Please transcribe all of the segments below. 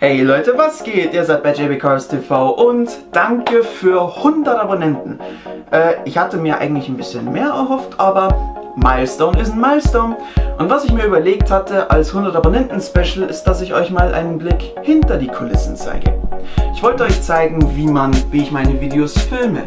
Hey Leute, was geht? Ihr seid bei JB Cars TV und danke für 100 Abonnenten. Äh, ich hatte mir eigentlich ein bisschen mehr erhofft, aber Milestone ist ein Milestone. Und was ich mir überlegt hatte als 100 Abonnenten Special ist, dass ich euch mal einen Blick hinter die Kulissen zeige. Ich wollte euch zeigen, wie man, wie ich meine Videos filme,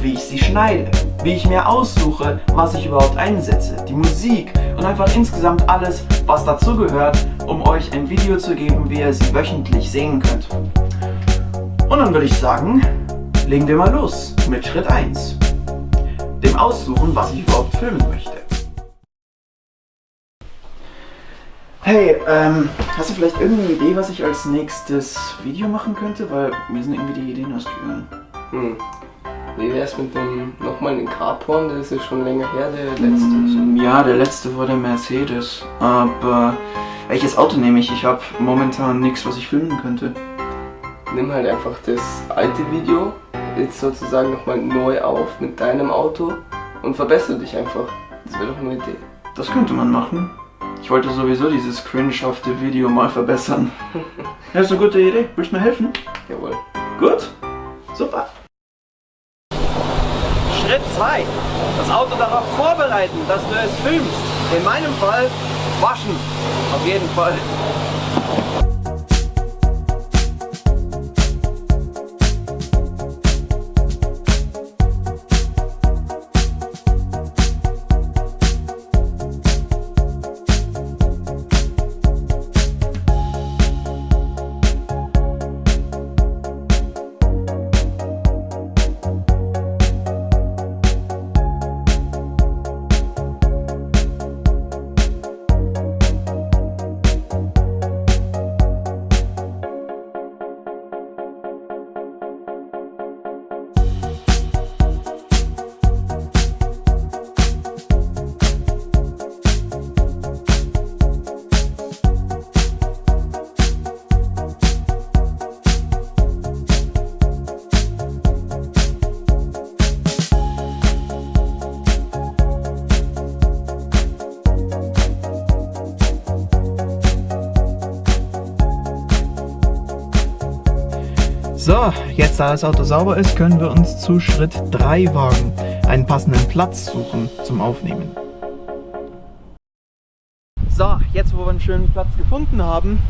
wie ich sie schneide, wie ich mir aussuche, was ich überhaupt einsetze, die Musik und einfach insgesamt alles, was dazu gehört, um euch ein Video zu geben, wie ihr sie wöchentlich sehen könnt. Und dann würde ich sagen, legen wir mal los mit Schritt 1. Dem Aussuchen, was ich überhaupt filmen möchte. Hey, ähm, hast du vielleicht irgendeine Idee, was ich als nächstes Video machen könnte? Weil mir sind irgendwie die Ideen ausgegangen. Hm. Wie wär's mit dem nochmal den Carporn? Der ist ja schon länger her, der letzte. Mm, Ja, der letzte war der Mercedes. Aber welches Auto nehme ich? Ich habe momentan nichts, was ich filmen könnte. Nimm halt einfach das alte Video, jetzt sozusagen nochmal neu auf mit deinem Auto und verbessere dich einfach. Das wäre doch eine Idee. Das könnte man machen. Ich wollte sowieso dieses cringehafte Video mal verbessern. Ja, ist eine gute Idee. Willst du mir helfen? Jawohl. Gut. Super. Schritt 2. Das Auto darauf vorbereiten, dass du es filmst. In meinem Fall waschen. Auf jeden Fall. Da das Auto sauber ist, können wir uns zu Schritt 3 wagen. Einen passenden Platz suchen zum Aufnehmen. So, jetzt wo wir einen schönen Platz gefunden haben,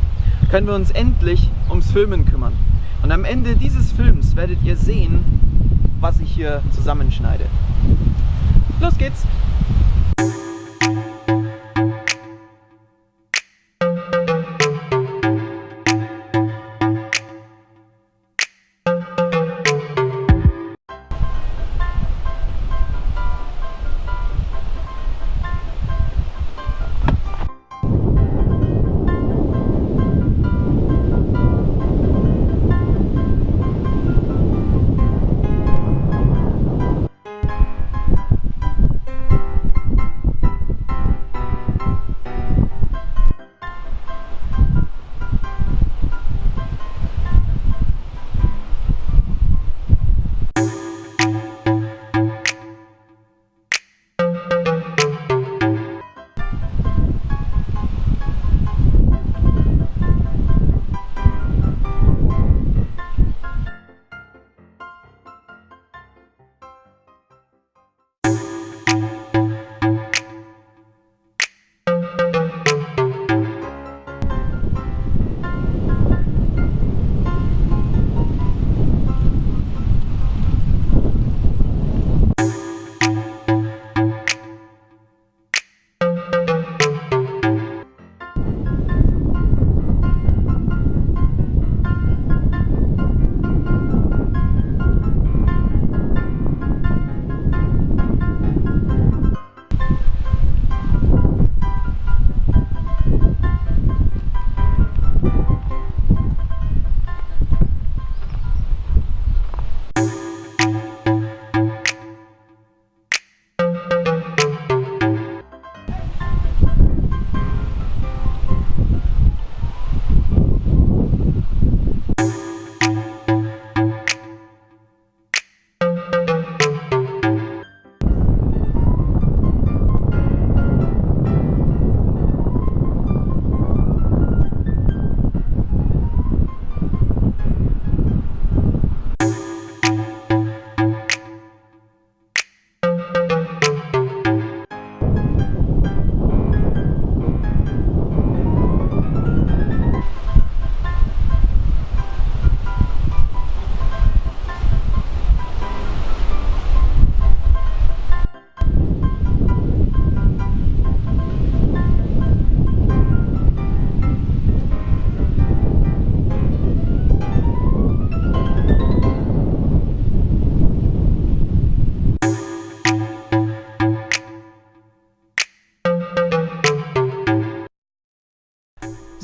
können wir uns endlich ums Filmen kümmern. Und am Ende dieses Films werdet ihr sehen, was ich hier zusammenschneide. Los geht's!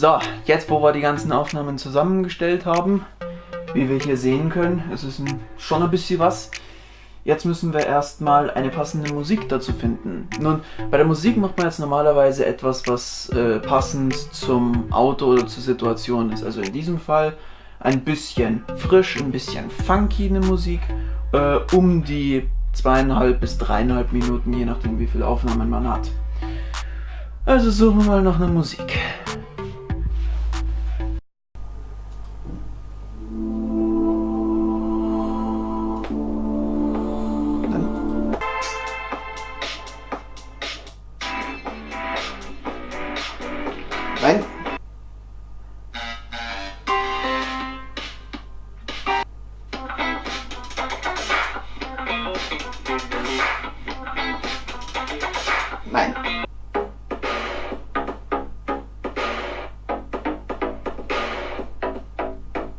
So, jetzt wo wir die ganzen Aufnahmen zusammengestellt haben, wie wir hier sehen können, es ist ein, schon ein bisschen was. Jetzt müssen wir erstmal eine passende Musik dazu finden. Nun, bei der Musik macht man jetzt normalerweise etwas, was äh, passend zum Auto oder zur Situation ist. Also in diesem Fall ein bisschen frisch, ein bisschen funky eine Musik, äh, um die zweieinhalb bis dreieinhalb Minuten, je nachdem wie viele Aufnahmen man hat. Also suchen wir mal nach einer Musik.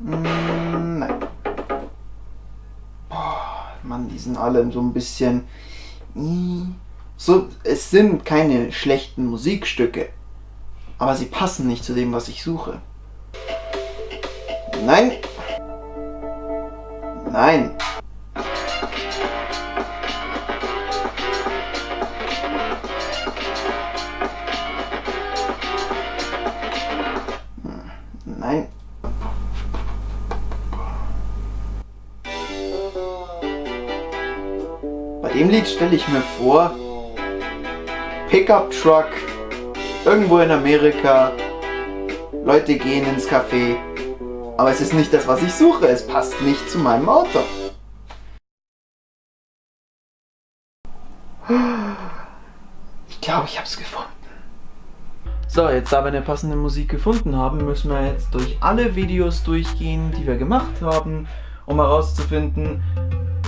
Mm, Nein. Boah, Mann, die sind alle so ein bisschen. So, es sind keine schlechten Musikstücke aber sie passen nicht zu dem, was ich suche. Nein. Nein. Dem Lied stelle ich mir vor, Pickup Truck irgendwo in Amerika, Leute gehen ins Café, aber es ist nicht das, was ich suche, es passt nicht zu meinem Auto. Ich glaube, ich habe es gefunden. So, jetzt da wir eine passende Musik gefunden haben, müssen wir jetzt durch alle Videos durchgehen, die wir gemacht haben, um herauszufinden,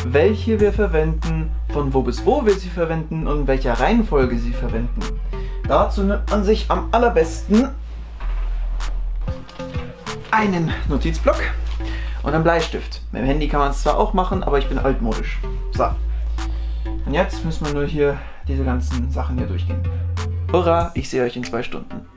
welche wir verwenden, von wo bis wo wir sie verwenden und in welcher Reihenfolge sie verwenden. Dazu nimmt man sich am allerbesten einen Notizblock und einen Bleistift. Mit dem Handy kann man es zwar auch machen, aber ich bin altmodisch. So. Und jetzt müssen wir nur hier diese ganzen Sachen hier durchgehen. Hurra, ich sehe euch in zwei Stunden.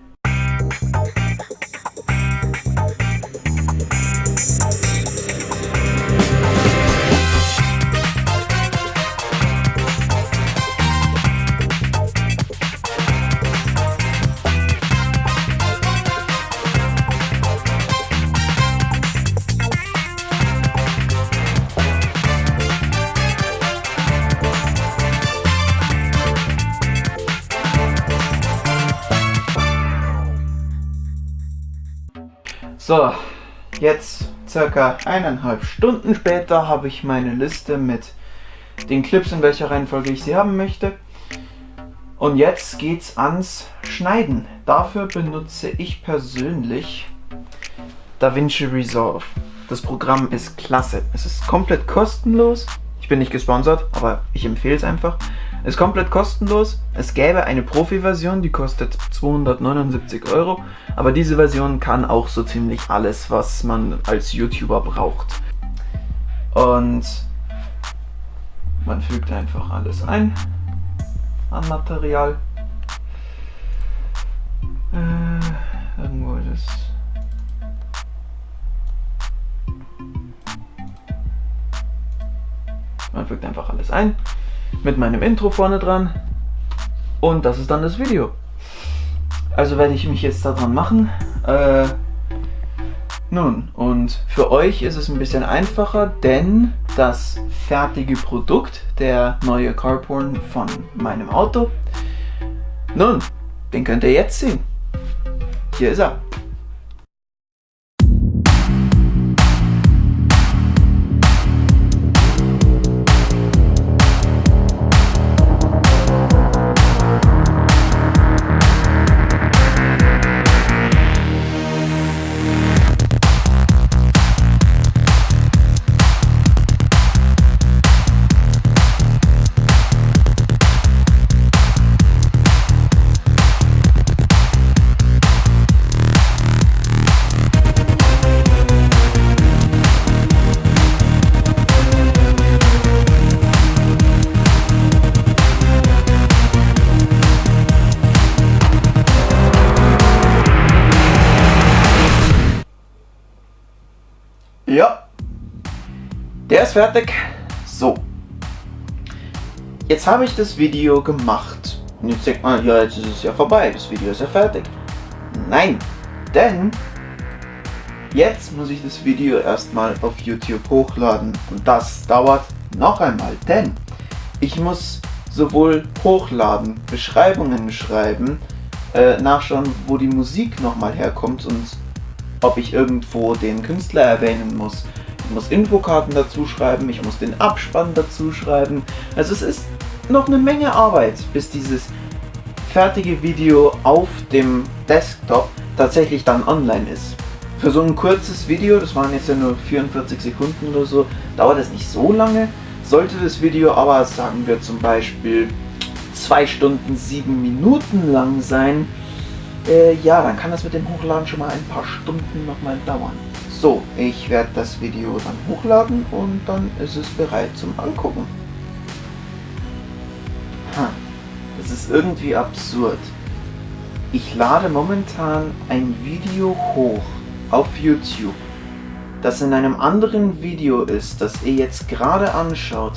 So, jetzt circa eineinhalb Stunden später habe ich meine Liste mit den Clips, in welcher Reihenfolge ich sie haben möchte. Und jetzt geht's ans Schneiden. Dafür benutze ich persönlich DaVinci Resolve. Das Programm ist klasse. Es ist komplett kostenlos. Ich bin nicht gesponsert, aber ich empfehle es einfach. Ist komplett kostenlos. Es gäbe eine Profi-Version, die kostet 279 Euro. Aber diese Version kann auch so ziemlich alles, was man als YouTuber braucht. Und man fügt einfach alles ein an Material. Äh, irgendwo ist es. Man fügt einfach alles ein mit meinem Intro vorne dran und das ist dann das Video. Also werde ich mich jetzt daran machen. Äh, nun, und für euch ist es ein bisschen einfacher, denn das fertige Produkt, der neue Carporn von meinem Auto, nun, den könnt ihr jetzt sehen. Hier ist er. Der ist fertig. So. Jetzt habe ich das Video gemacht. Und jetzt denkt man, ja, jetzt ist es ja vorbei. Das Video ist ja fertig. Nein, denn jetzt muss ich das Video erstmal auf YouTube hochladen. Und das dauert noch einmal, denn ich muss sowohl hochladen, Beschreibungen schreiben, äh, nachschauen, wo die Musik nochmal herkommt und ob ich irgendwo den Künstler erwähnen muss. Ich muss Infokarten dazu schreiben, ich muss den Abspann dazu schreiben. Also es ist noch eine Menge Arbeit, bis dieses fertige Video auf dem Desktop tatsächlich dann online ist. Für so ein kurzes Video, das waren jetzt ja nur 44 Sekunden oder so, dauert es nicht so lange. Sollte das Video aber, sagen wir zum Beispiel, 2 Stunden 7 Minuten lang sein, äh, ja, dann kann das mit dem Hochladen schon mal ein paar Stunden nochmal dauern. So, ich werde das Video dann hochladen und dann ist es bereit zum Angucken. Ha, das ist irgendwie absurd. Ich lade momentan ein Video hoch auf YouTube das in einem anderen Video ist, das ihr jetzt gerade anschaut,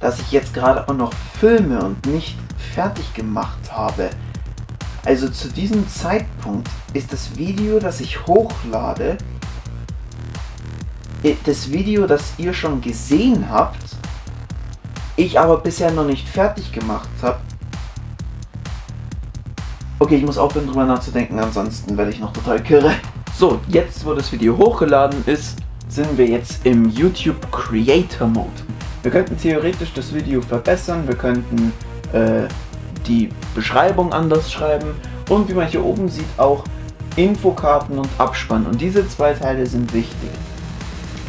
das ich jetzt gerade auch noch filme und nicht fertig gemacht habe. Also zu diesem Zeitpunkt ist das Video, das ich hochlade, das Video, das ihr schon gesehen habt, ich aber bisher noch nicht fertig gemacht habe. Okay, ich muss aufhören drüber nachzudenken, ansonsten werde ich noch total kirre. So, jetzt wo das Video hochgeladen ist, sind wir jetzt im YouTube Creator Mode. Wir könnten theoretisch das Video verbessern, wir könnten äh, die Beschreibung anders schreiben und wie man hier oben sieht auch Infokarten und Abspann und diese zwei Teile sind wichtig.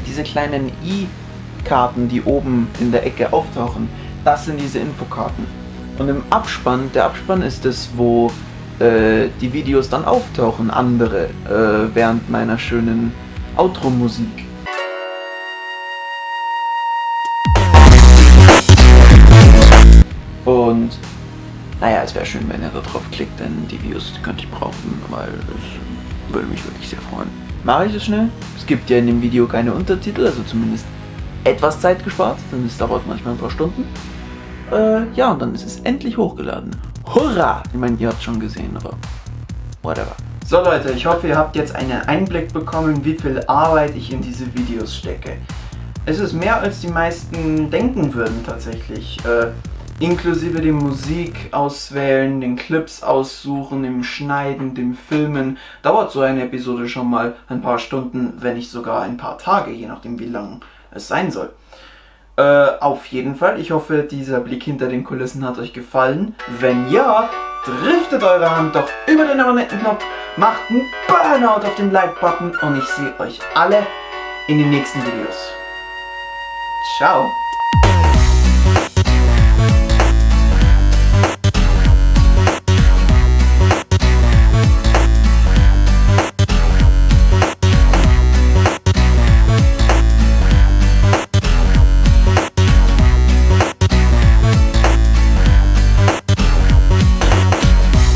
Diese kleinen i-Karten, die oben in der Ecke auftauchen, das sind diese Infokarten. Und im Abspann, der Abspann ist es, wo äh, die Videos dann auftauchen, andere, äh, während meiner schönen Outro-Musik. Und naja, es wäre schön, wenn ihr da drauf klickt, denn die Videos die könnte ich brauchen, weil es würde mich wirklich sehr freuen. Mache ich es schnell? Es gibt ja in dem Video keine Untertitel, also zumindest etwas Zeit gespart, denn es dauert manchmal ein paar Stunden. Äh, ja, und dann ist es endlich hochgeladen. Hurra! Ich meine, ihr habt schon gesehen, aber whatever. So Leute, ich hoffe, ihr habt jetzt einen Einblick bekommen, wie viel Arbeit ich in diese Videos stecke. Es ist mehr als die meisten denken würden tatsächlich. Äh, inklusive dem Musik auswählen, den Clips aussuchen, dem Schneiden, dem Filmen. Dauert so eine Episode schon mal ein paar Stunden, wenn nicht sogar ein paar Tage, je nachdem wie lang es sein soll. Äh, auf jeden Fall. Ich hoffe, dieser Blick hinter den Kulissen hat euch gefallen. Wenn ja, driftet eure Hand doch über den Abonnenten-Knopf, macht einen Burnout auf den Like-Button und ich sehe euch alle in den nächsten Videos. Ciao!